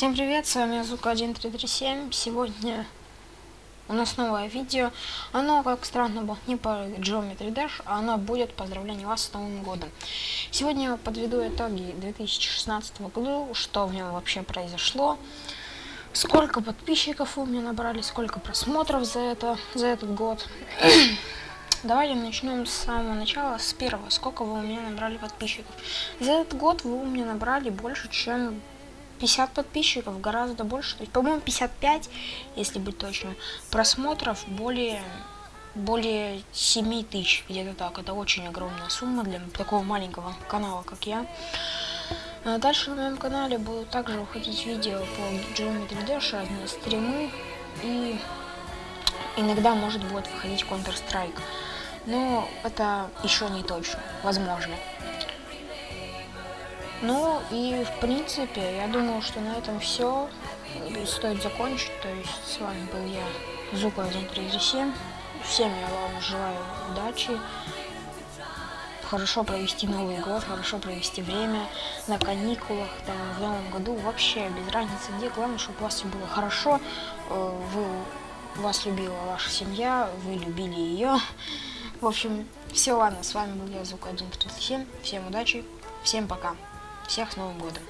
Всем привет, с вами Зука 1337. Сегодня у нас новое видео. Оно, как странно было, не по Geometry Dash, а оно будет поздравление вас с Новым годом. Сегодня я подведу итоги 2016 года, что в нем вообще произошло, сколько подписчиков у меня набрали, сколько просмотров за, это, за этот год. Давайте начнем с самого начала, с первого. Сколько вы у меня набрали подписчиков? За этот год вы у меня набрали больше, чем 50 подписчиков, гораздо больше. То есть, по-моему, 55, если быть точным. Просмотров более, более 7 тысяч, где-то так. Это очень огромная сумма для такого маленького канала, как я. А дальше на моем канале будут также выходить видео по Geometry Dash, разные стримы. И иногда, может, будет выходить Counter-Strike. Но это еще не точно, возможно. Ну и в принципе, я думаю, что на этом все. Стоит закончить. То есть с вами был я, Зука 137. Всем я вам желаю удачи. Хорошо провести Новый год, хорошо провести время на каникулах, там, в Новом году. Вообще без разницы где. Главное, чтобы у вас все было хорошо. Э, вы, вас любила ваша семья, вы любили ее. В общем, все, ладно, с вами был я, Звук 137. Всем удачи, всем пока. Всех с Новым годом!